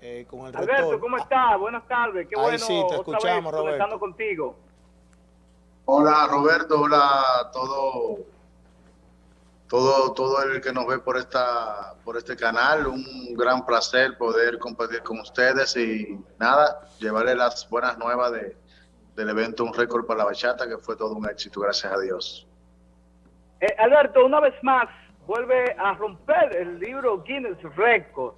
eh, con el Alberto, ¿cómo estás? Buenas tardes. Qué Ahí bueno sí, te escuchamos, vez, Roberto. contigo. Hola, Roberto. Hola a todo, todo, todo el que nos ve por esta, por este canal. Un gran placer poder compartir con ustedes y nada, llevarle las buenas nuevas de, del evento Un Récord para la Bachata, que fue todo un éxito, gracias a Dios. Eh, Alberto, una vez más, vuelve a romper el libro Guinness Record.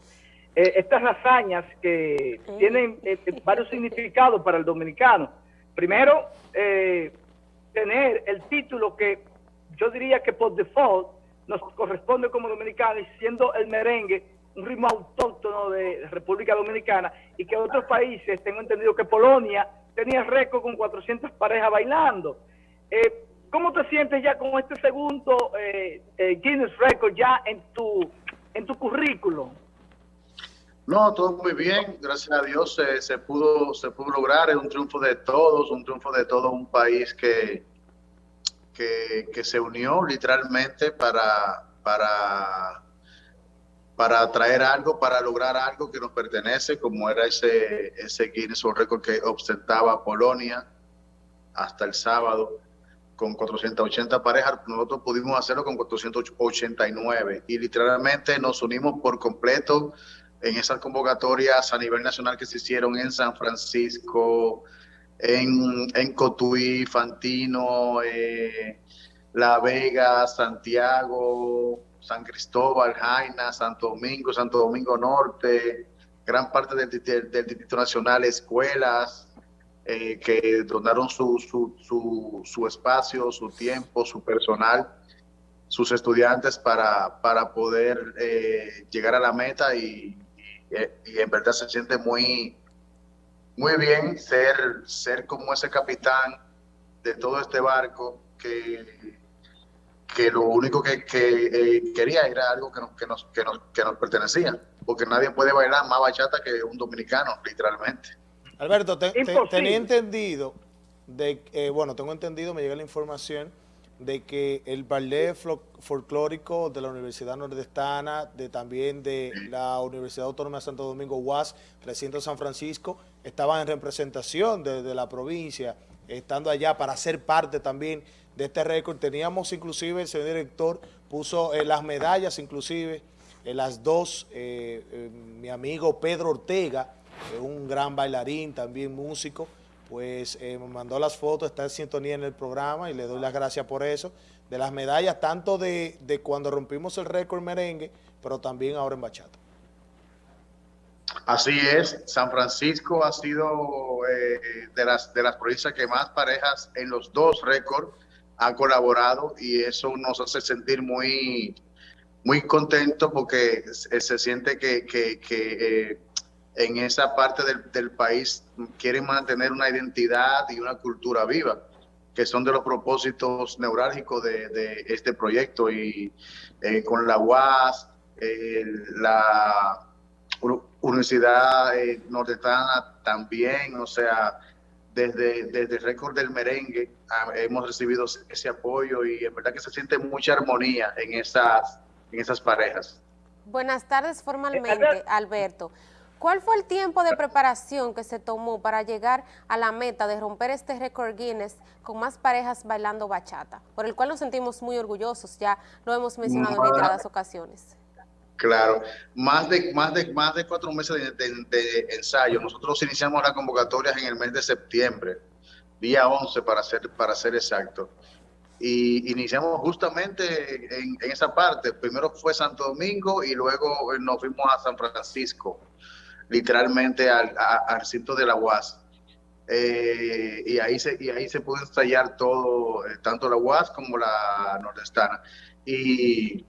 Eh, estas hazañas que tienen eh, eh, varios significados para el dominicano. Primero, tener el título que yo diría que por default nos corresponde como dominicanos, siendo el merengue un ritmo autóctono de República Dominicana y que otros países, tengo entendido que Polonia tenía récord con 400 parejas bailando. ¿Cómo te sientes ya con este segundo Guinness Record ya en tu, en tu currículum? No, todo muy bien, gracias a Dios se, pudo, se pudo lograr, es un triunfo de todos, un triunfo de todo un país que, que, se unió literalmente para, para, para traer algo, para lograr algo que nos pertenece, como era ese, ese Guinness World Record que ostentaba Polonia hasta el sábado con 480 parejas, nosotros pudimos hacerlo con 489 y literalmente nos unimos por completo en esas convocatorias a nivel nacional que se hicieron en San Francisco, en, en Cotuí, Fantino, eh, La Vega, Santiago, San Cristóbal, Jaina, Santo Domingo, Santo Domingo Norte, gran parte del, del, Distrito Nacional, escuelas eh, que donaron su, su, su, su, espacio, su tiempo, su personal, sus estudiantes para, para poder eh, llegar a la meta y, y, en verdad se siente muy, muy bien ser, ser como ese capitán de todo este barco que, que lo único que, eh, quería era algo que nos, que, nos, que, nos, que nos pertenecía, porque nadie puede bailar más bachata que un dominicano, literalmente. Alberto, tenía entendido, de, eh, bueno, tengo entendido, me llega la información, de que el ballet folclórico de la Universidad Nordestana, de también de la Universidad Autónoma de Santo Domingo, UAS, recinto San Francisco, estaban en representación de, la provincia, estando allá para ser parte también de este récord. Teníamos inclusive, el señor director puso eh, las medallas inclusive, eh, las dos, eh, mi amigo Pedro Ortega, un gran bailarín, también músico, pues eh, me mandó las fotos, está en sintonía en el programa y le doy las gracias por eso, de las medallas, tanto de, cuando rompimos el récord merengue, pero también ahora en bachata. Así es, San Francisco ha sido eh, de, las, de las provincias que más parejas en los dos récords ha colaborado y eso nos hace sentir muy, muy contentos porque se, siente que, eh, en esa parte del, país quieren mantener una identidad y una cultura viva, que son de los propósitos neurálgicos de, este proyecto. Y eh, con la UAS, eh, la Universidad eh, Nordestana también, o sea, desde, desde el récord del merengue ah, hemos recibido ese apoyo y en verdad que se siente mucha armonía en esas, en esas parejas. Buenas tardes formalmente, Alberto. ¿Cuál fue el tiempo de preparación que se tomó para llegar a la meta de romper este récord Guinness con más parejas bailando bachata? Por el cual nos sentimos muy orgullosos, ya lo hemos mencionado en reiteradas ocasiones. Claro, más de, más de, más de cuatro meses de, ensayo. Nosotros iniciamos las convocatorias en el mes de septiembre, día 11 para ser, para ser exacto. Y iniciamos justamente en, en esa parte. Primero fue Santo Domingo y luego nos fuimos a San Francisco literalmente al, al recinto de la UAS. Eh, y, ahí se, y ahí se pudo ensayar todo, eh, tanto la UAS como la nordestana. Y,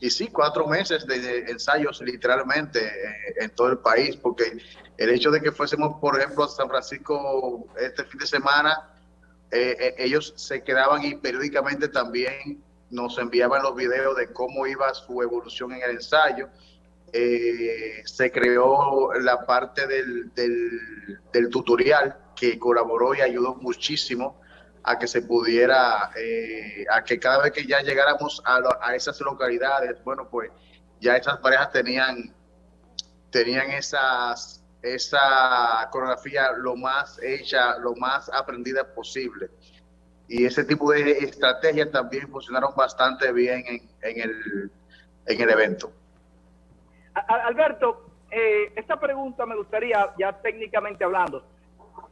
y sí, cuatro meses de, ensayos literalmente eh, en todo el país, porque el hecho de que fuésemos, por ejemplo, a San Francisco este fin de semana, ellos se quedaban y periódicamente también nos enviaban los videos de cómo iba su evolución en el ensayo eh, se creó la parte del, del, tutorial que colaboró y ayudó muchísimo a que se pudiera, eh, a que cada vez que ya llegáramos a, a, esas localidades, bueno, pues ya esas parejas tenían, tenían esas, esa coreografía lo más hecha, lo más aprendida posible. Y ese tipo de estrategias también funcionaron bastante bien en, en, el, en el evento. Alberto, eh, esta pregunta me gustaría, ya técnicamente hablando,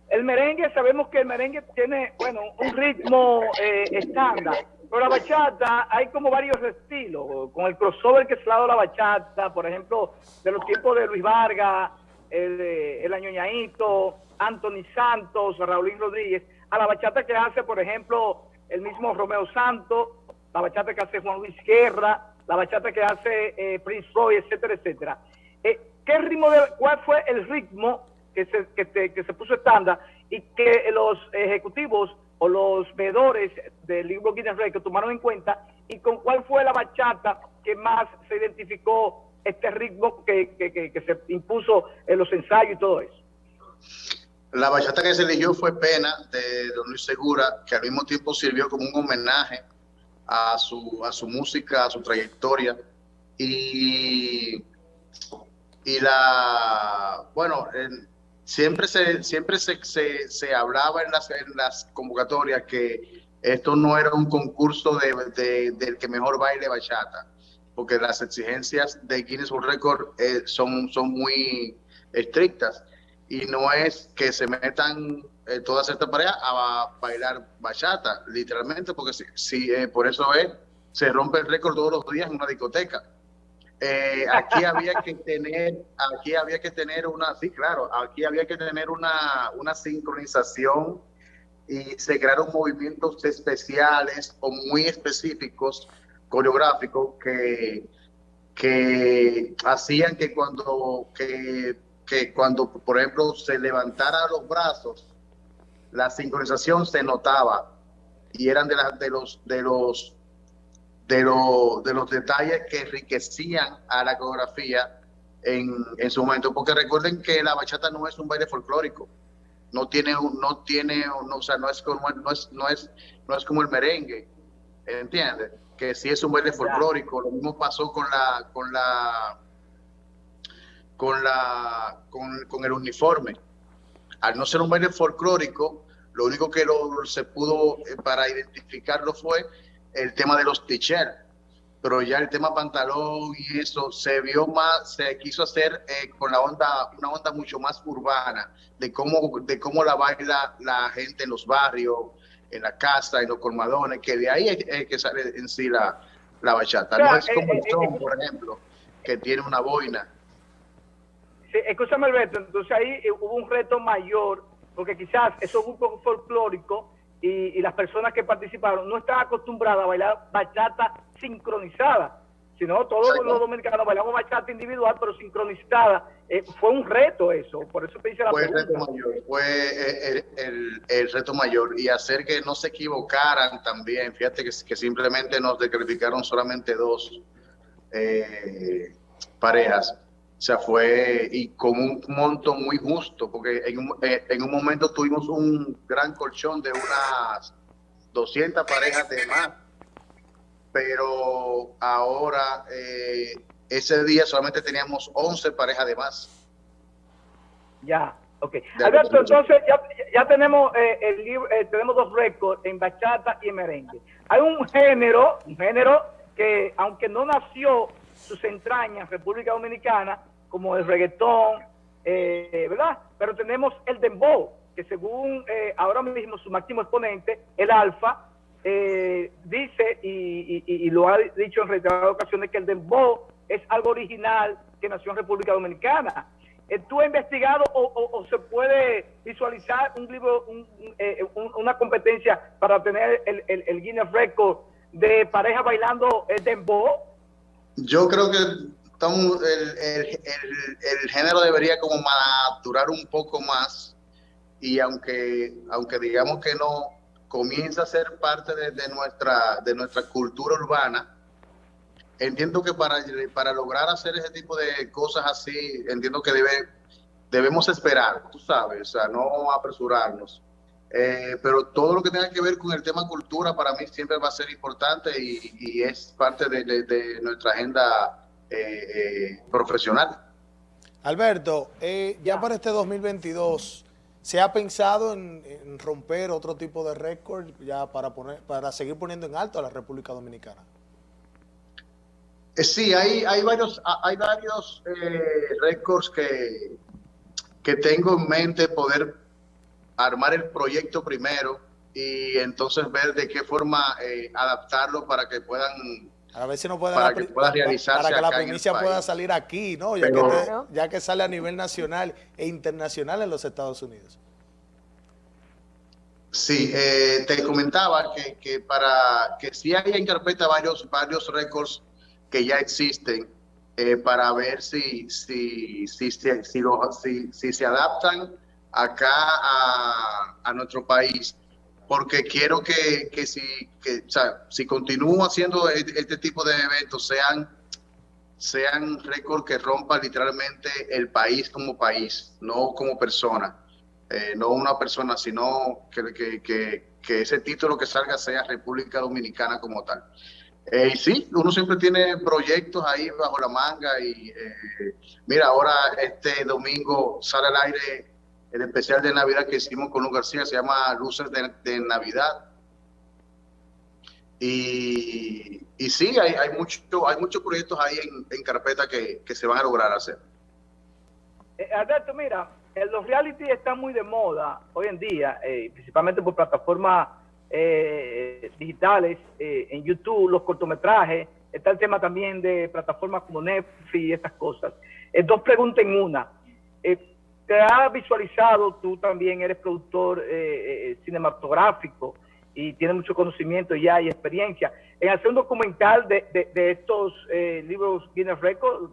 el merengue, sabemos que el merengue tiene, bueno, un ritmo eh, estándar, pero la bachata hay como varios estilos, con el crossover que se ha la bachata, por ejemplo, de los tiempos de Luis Vargas, el, el Añoñaito, Anthony Santos, Raulín Rodríguez, a la bachata que hace, por ejemplo, el mismo Romeo Santos, la bachata que hace Juan Luis Guerra, la bachata que hace eh, Prince Roy, etcétera, etcétera. Eh, ¿qué ritmo de, ¿Cuál fue el ritmo que se, que, se puso estándar y que los ejecutivos o los veedores del libro Guinness Records tomaron en cuenta y con cuál fue la bachata que más se identificó este ritmo que, que, se impuso en los ensayos y todo eso. La bachata que se eligió fue Pena de Don Luis Segura, que al mismo tiempo sirvió como un homenaje a su, a su música, a su trayectoria. Y, y la, bueno, en, siempre se, siempre se, se, hablaba en las, en las convocatorias que esto no era un concurso de, del que mejor baile bachata, porque las exigencias de Guinness World Record eh, son, son muy estrictas y no es que se metan eh, todas estas parejas a bailar bachata, literalmente, porque si, si eh, por eso es, se rompe el récord todos los días en una discoteca. Eh, aquí había que tener, aquí había que tener una, sí, claro, aquí había que tener una, una sincronización y se crearon movimientos especiales o muy específicos coreográficos que, que hacían que cuando, que, que cuando, por ejemplo, se levantara los brazos, la sincronización se notaba y eran de, las de los de los de, de los detalles que enriquecían a la coreografía en, en, su momento, porque recuerden que la bachata no es un baile folclórico, no tiene, no tiene, no, o sea, no es como, no es, no es, no es como el merengue, ¿entiendes? Que sí es un baile folclórico, lo mismo pasó con la, con la, con la, con, con el uniforme. Al no ser un baile folclórico, lo único que lo, se pudo eh, para identificarlo fue el tema de los t-shirts, pero ya el tema pantalón y eso se vio más, se quiso hacer eh, con la onda, una onda mucho más urbana, de cómo, de cómo la baila la gente en los barrios, en la casa, en los colmadones, que de ahí es, que sale en sí la, la bachata. no es como el eh, son, eh, por ejemplo, que tiene una boina. Sí, escúchame Alberto, entonces ahí hubo un reto mayor, porque quizás eso es un poco folclórico, y, las personas que participaron no estaban acostumbradas a bailar bachata sincronizada, sino todos los dominicanos bailamos bachata individual, pero sincronizada. Eh, fue un reto eso, por eso te hice la fue El reto mayor, fue eh, el, reto mayor y hacer que no se equivocaran también. Fíjate que, que simplemente nos descalificaron solamente dos eh, parejas o sea, fue y con un monto muy justo, porque en un, eh, en un momento tuvimos un gran colchón de unas 200 parejas de más, pero ahora eh, ese día solamente teníamos 11 parejas de más. Ya, ok. Alberto, entonces ya, ya tenemos eh, el libro, tenemos dos récords en bachata y en merengue. Hay un género, un género que aunque no nació sus entrañas en República Dominicana, como el reggaetón, eh, ¿verdad? Pero tenemos el dembow, que según eh, ahora mismo su máximo exponente, el Alfa, eh, dice y, lo ha dicho en reiteradas ocasiones que el dembow es algo original que nació en República Dominicana. ¿Tú has investigado o, se puede visualizar un libro, una competencia para tener el Guinness Record de pareja bailando el dembow? Yo creo que el, el, género debería como maturar un poco más y aunque, aunque digamos que no comienza a ser parte de, nuestra, de nuestra cultura urbana, entiendo que para, para lograr hacer ese tipo de cosas así, entiendo que debe, debemos esperar, tú sabes, o sea, no apresurarnos. Eh, pero todo lo que tenga que ver con el tema cultura para mí siempre va a ser importante y, es parte de, de nuestra agenda eh, profesional. Alberto, eh, ya para este 2022, ¿se ha pensado en, romper otro tipo de récord ya para, poner, para seguir poniendo en alto a la República Dominicana? Eh, sí, hay, hay varios, hay varios récords que, que tengo en mente poder armar el proyecto primero y entonces ver de qué forma adaptarlo para que puedan a ver si no puede para que pueda realizarse para que la primicia pueda salir aquí, ¿no? Ya, que ya que sale a nivel nacional e internacional en los Estados Unidos. Sí, eh, te comentaba que, que, para que sí hay en carpeta varios varios récords que ya existen eh, para ver si si si, si, si, si se adaptan acá a, a nuestro país porque quiero que, que si, que, o sea, si continúo haciendo este, este, tipo de eventos, sean, sean récords que rompan literalmente el país como país, no como persona. Eh, no una persona, sino que, que, que, ese título que salga sea República Dominicana como tal. Eh, y sí, uno siempre tiene proyectos ahí bajo la manga y eh, mira, ahora este domingo sale al aire el especial de Navidad que hicimos con Luis García se llama Luces de, Navidad. Y, y sí, hay, hay, mucho, hay muchos proyectos ahí en, carpeta que, se van a lograr hacer. Eh, Alberto, mira, los reality están muy de moda hoy en día, eh, principalmente por plataformas eh, digitales, en YouTube, los cortometrajes, está el tema también de plataformas como Netflix y estas cosas. dos preguntas en una te has visualizado, tú también eres productor eh, eh, eh, cinematográfico y tienes mucho conocimiento ya y experiencia, en hacer un documental de, de, estos libros Guinness Records,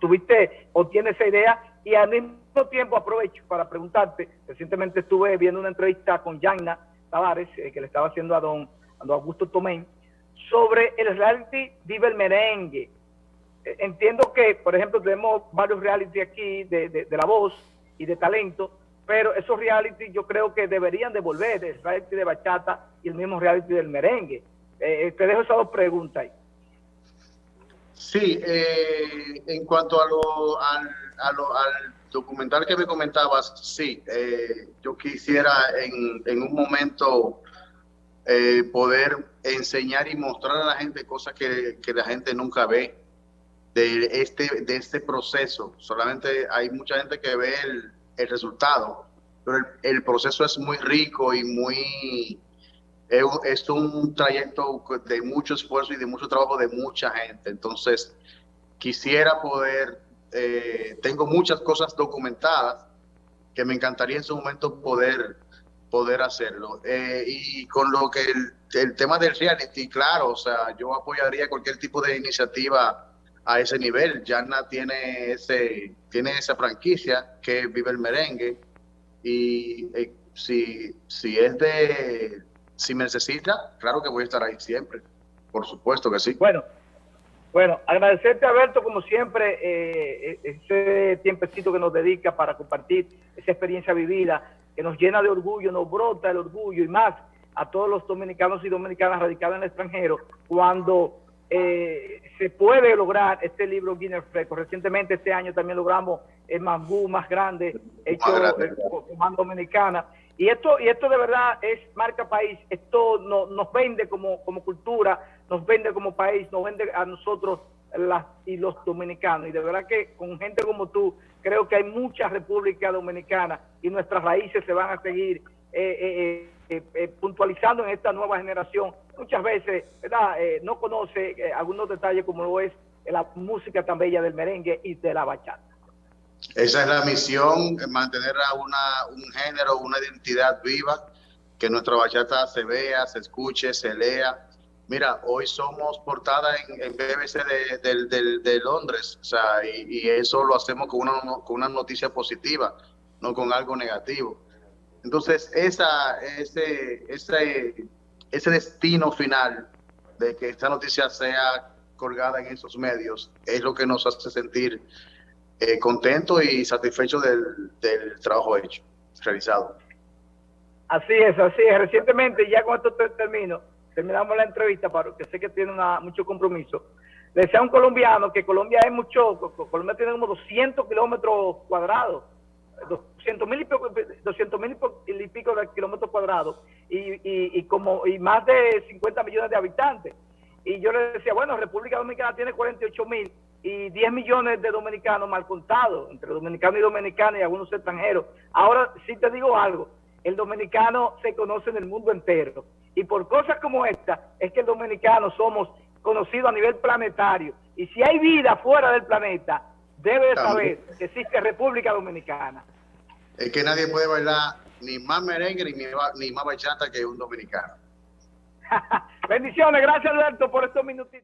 tuviste o tienes esa idea y al mismo tiempo aprovecho para preguntarte, recientemente estuve viendo una entrevista con Jaina Tavares, que le estaba haciendo a don, Augusto Tomén, sobre el reality Vive Merengue, entiendo que, por ejemplo, tenemos varios reality aquí de, de, La Voz y de Talento, pero esos reality yo creo que deberían devolver el reality de bachata y el mismo reality del merengue. Eh, eh, te dejo esas dos preguntas ahí. Sí, eh, en cuanto a lo, al, a lo, al documental que me comentabas, sí, yo quisiera en, en un momento poder enseñar y mostrar a la gente cosas que, que la gente nunca ve de este, de este proceso. Solamente hay mucha gente que ve el, el resultado, pero el, proceso es muy rico y muy... Es un trayecto de mucho esfuerzo y de mucho trabajo de mucha gente. Entonces, quisiera poder... Eh, tengo muchas cosas documentadas que me encantaría en su momento poder poder hacerlo. Eh, y con lo que el, el tema del reality, claro, o sea, yo apoyaría cualquier tipo de iniciativa a ese nivel. Yarna tiene ese tiene esa franquicia que vive el merengue y eh, si, si es de si me necesita, claro que voy a estar ahí siempre. Por supuesto que sí. Bueno, bueno, agradecerte Alberto como siempre eh, eh, ese tiempecito que nos dedica para compartir esa experiencia vivida que nos llena de orgullo, nos brota el orgullo y más a todos los dominicanos y dominicanas radicados en el extranjero cuando eh, se puede lograr este libro Guinness Records. Recientemente este año también logramos el mangú más grande hecho eh, por Dominicana. Y esto, y esto de verdad es marca país, esto no, nos vende como, como cultura, nos vende como país, nos vende a nosotros las, y los dominicanos. Y de verdad que con gente como tú, creo que hay mucha República Dominicana y nuestras raíces se van a seguir eh, eh, eh, puntualizando en esta nueva generación, muchas veces ¿verdad? Eh, no conoce algunos detalles como lo es la música tan bella del merengue y de la bachata. Esa es la misión, mantener a una, un género, una identidad viva, que nuestra bachata se vea, se escuche, se lea. Mira, hoy somos portada en, BBC de, de, Londres, o sea, y, y, eso lo hacemos con una, con una noticia positiva, no con algo negativo. Entonces, esa, ese, ese, ese destino final de que esta noticia sea colgada en esos medios es lo que nos hace sentir eh, contentos y satisfechos del, del, trabajo hecho, realizado. Así es, así es. Recientemente, ya con esto termino, terminamos la entrevista, para que sé que tiene una, mucho compromiso. le decía a un colombiano que Colombia es mucho, Colombia tiene como 200 kilómetros cuadrados, 200 mil y, pico, 200 mil y pico de kilómetros cuadrados y, y, como, y más de 50 millones de habitantes. Y yo le decía, bueno, República Dominicana tiene 48 mil y 10 millones de dominicanos mal contados, entre dominicanos y dominicanos y algunos extranjeros. Ahora sí te digo algo, el dominicano se conoce en el mundo entero. Y por cosas como esta es que el dominicano somos conocidos a nivel planetario. Y si hay vida fuera del planeta, debe saber que existe República Dominicana. Es que nadie puede bailar ni más merengue ni, ni más bachata que un dominicano. Bendiciones, gracias Alberto por estos minutitos.